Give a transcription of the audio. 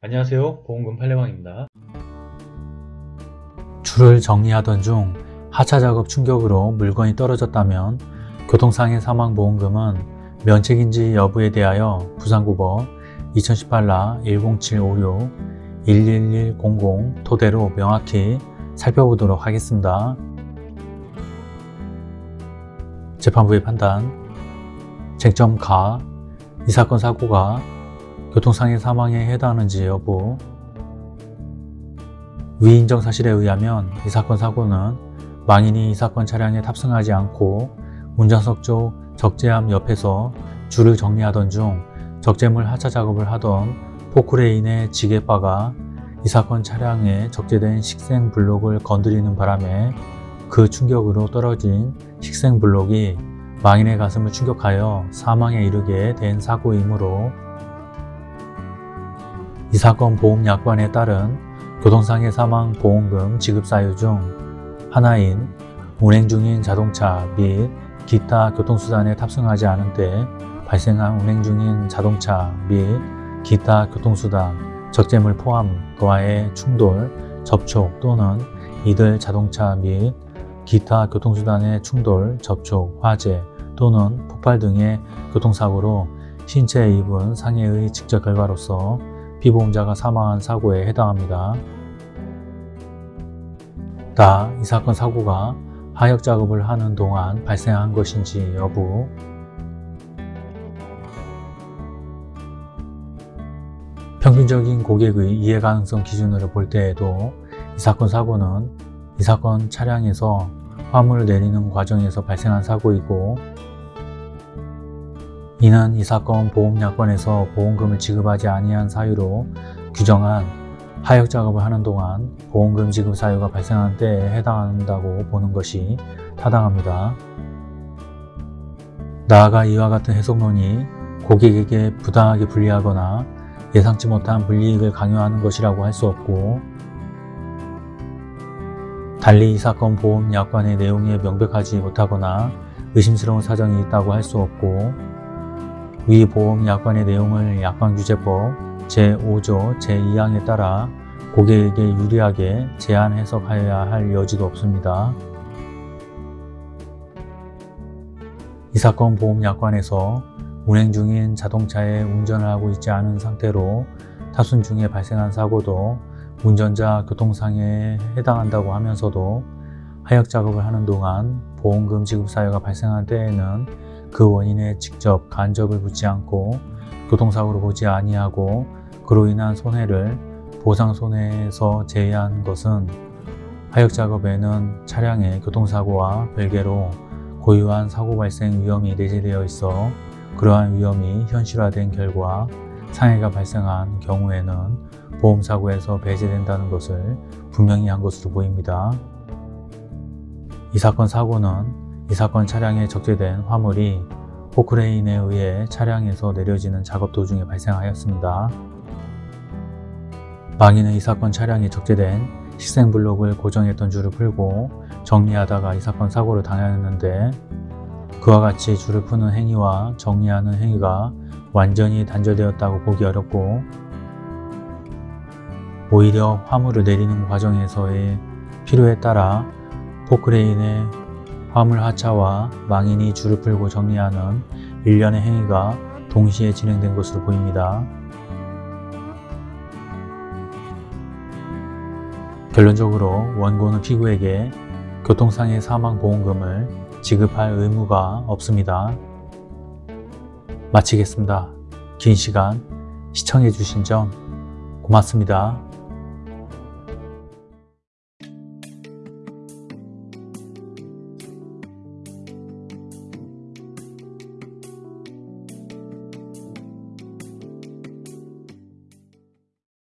안녕하세요 보험금 팔례방입니다 줄을 정리하던 중 하차 작업 충격으로 물건이 떨어졌다면 교통상해 사망보험금은 면책인지 여부에 대하여 부산고법 2018라 10756 11100 토대로 명확히 살펴보도록 하겠습니다. 재판부의 판단 쟁점 가, 이 사건 사고가 교통상해 사망에 해당하는지 여부. 위 인정 사실에 의하면 이 사건 사고는 망인이 이 사건 차량에 탑승하지 않고 운전석 쪽 적재함 옆에서 줄을 정리하던 중 적재물 하차 작업을 하던 포크레인의 지게바가 이 사건 차량에 적재된 식생 블록을 건드리는 바람에 그 충격으로 떨어진 식생 블록이 망인의 가슴을 충격하여 사망에 이르게 된 사고이므로 이 사건 보험약관에 따른 교통상해 사망 보험금 지급 사유 중 하나인 운행 중인 자동차 및 기타 교통수단에 탑승하지 않은 때 발생한 운행 중인 자동차 및 기타 교통수단, 적재물 포함과의 충돌, 접촉 또는 이들 자동차 및 기타 교통수단의 충돌, 접촉, 화재 또는 폭발 등의 교통사고로 신체에 입은 상해의 직접 결과로서 피보험자가 사망한 사고에 해당합니다. 다 이 사건 사고가 하역 작업을 하는 동안 발생한 것인지 여부 평균적인 고객의 이해 가능성 기준으로 볼 때에도 이 사건 사고는 이 사건 차량에서 화물을 내리는 과정에서 발생한 사고이고 이는 이 사건 보험약관에서 보험금을 지급하지 아니한 사유로 규정한 하역 작업을 하는 동안 보험금 지급 사유가 발생한 때에 해당한다고 보는 것이 타당합니다. 나아가 이와 같은 해석론이 고객에게 부당하게 불리하거나 예상치 못한 불이익을 강요하는 것이라고 할 수 없고 달리 이 사건 보험 약관의 내용에 명백하지 못하거나 의심스러운 사정이 있다고 할 수 없고 위 보험 약관의 내용을 약관규제법 제5조 제2항에 따라 고객에게 유리하게 제한 해석하여야 할 여지도 없습니다. 이 사건 보험약관에서 운행 중인 자동차에 운전을 하고 있지 않은 상태로 타순 중에 발생한 사고도 운전자 교통상해에 해당한다고 하면서도 하역 작업을 하는 동안 보험금 지급 사유가 발생한 때에는 그 원인에 직접 간접을 묻지 않고 교통사고로 보지 아니하고 그로 인한 손해를 보상손해에서 제외한 것은 하역 작업에는 차량의 교통사고와 별개로 고유한 사고 발생 위험이 내재되어 있어 그러한 위험이 현실화된 결과 상해가 발생한 경우에는 보험사고에서 배제된다는 것을 분명히 한 것으로 보입니다. 이 사건 사고는 이 사건 차량에 적재된 화물이 포크레인에 의해 차량에서 내려지는 작업 도중에 발생하였습니다. 망인은 이 사건 차량에 적재된 식생 블록을 고정했던 줄을 풀고 정리하다가 이 사건 사고를 당하였는데 그와 같이 줄을 푸는 행위와 정리하는 행위가 완전히 단절되었다고 보기 어렵고 오히려 화물을 내리는 과정에서의 필요에 따라 포크레인의 화물 하차와 망인이 줄을 풀고 정리하는 일련의 행위가 동시에 진행된 것으로 보입니다. 결론적으로 원고는 피고에게 교통상해 사망보험금을 지급할 의무가 없습니다. 마치겠습니다. 긴 시간 시청해 주신 점 고맙습니다.